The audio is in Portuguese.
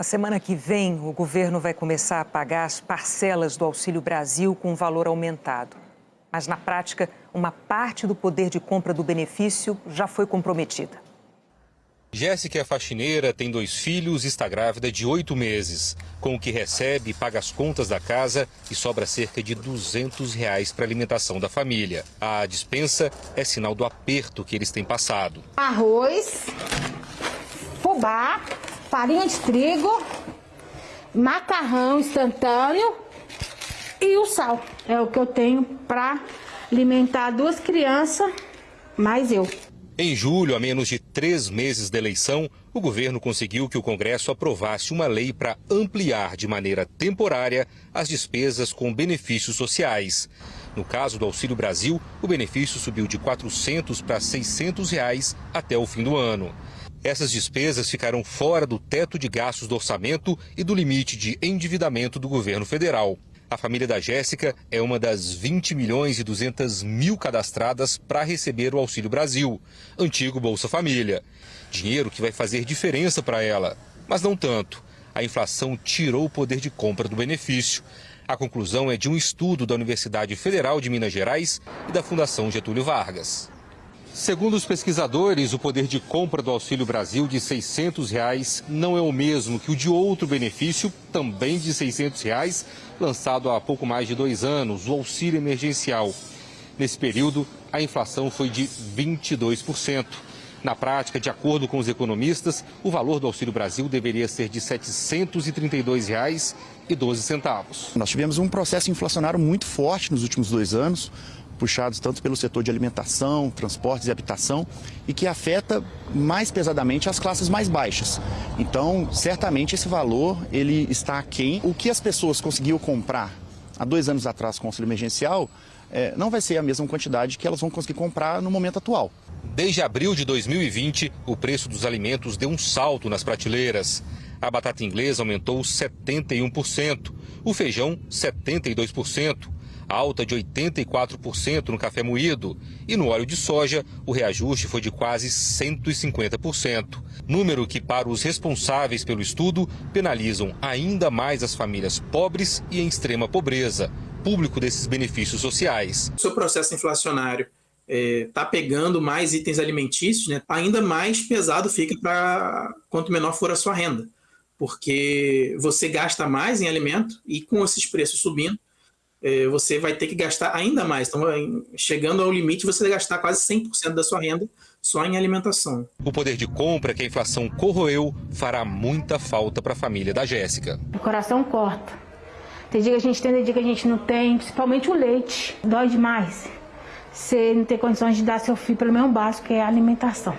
Na semana que vem, o governo vai começar a pagar as parcelas do Auxílio Brasil com valor aumentado. Mas, na prática, uma parte do poder de compra do benefício já foi comprometida. Jéssica é faxineira, tem dois filhos e está grávida de oito meses. Com o que recebe, paga as contas da casa e sobra cerca de 200 reais para a alimentação da família. A dispensa é sinal do aperto que eles têm passado. Arroz, fubá, farinha de trigo, macarrão instantâneo e o sal. É o que eu tenho para alimentar duas crianças, mais eu. Em julho, a menos de três meses da eleição, o governo conseguiu que o Congresso aprovasse uma lei para ampliar de maneira temporária as despesas com benefícios sociais. No caso do Auxílio Brasil, o benefício subiu de 400 para 600 reais até o fim do ano. Essas despesas ficaram fora do teto de gastos do orçamento e do limite de endividamento do governo federal. A família da Jéssica é uma das 20 milhões e 200 mil cadastradas para receber o Auxílio Brasil, antigo Bolsa Família. Dinheiro que vai fazer diferença para ela, mas não tanto. A inflação tirou o poder de compra do benefício. A conclusão é de um estudo da Universidade Federal de Minas Gerais e da Fundação Getúlio Vargas. Segundo os pesquisadores, o poder de compra do Auxílio Brasil de 600 reais não é o mesmo que o de outro benefício, também de 600 reais, lançado há pouco mais de dois anos, o auxílio emergencial. Nesse período, a inflação foi de 22%. Na prática, de acordo com os economistas, o valor do Auxílio Brasil deveria ser de R$ 732,12. Nós tivemos um processo inflacionário muito forte nos últimos dois anos, puxados tanto pelo setor de alimentação, transportes e habitação, e que afeta mais pesadamente as classes mais baixas. Então, certamente esse valor ele está aquém. O que as pessoas conseguiam comprar há dois anos atrás com o auxílio emergencial é, não vai ser a mesma quantidade que elas vão conseguir comprar no momento atual. Desde abril de 2020, o preço dos alimentos deu um salto nas prateleiras. A batata inglesa aumentou 71%, o feijão 72%, alta de 84% no café moído, e no óleo de soja, o reajuste foi de quase 150%. Número que, para os responsáveis pelo estudo, penalizam ainda mais as famílias pobres e em extrema pobreza, público desses benefícios sociais. O seu processo inflacionário está é, pegando mais itens alimentícios, né, ainda mais pesado fica para quanto menor for a sua renda. Porque você gasta mais em alimento e com esses preços subindo, você vai ter que gastar ainda mais. Então, chegando ao limite, você vai gastar quase 100% da sua renda só em alimentação. O poder de compra que a inflação corroeu fará muita falta para a família da Jéssica. O coração corta. Tem dia que a gente tem, tem dia que a gente não tem, principalmente o leite. Dói demais. Você não ter condições de dar seu filho pelo menos básico, que é a alimentação.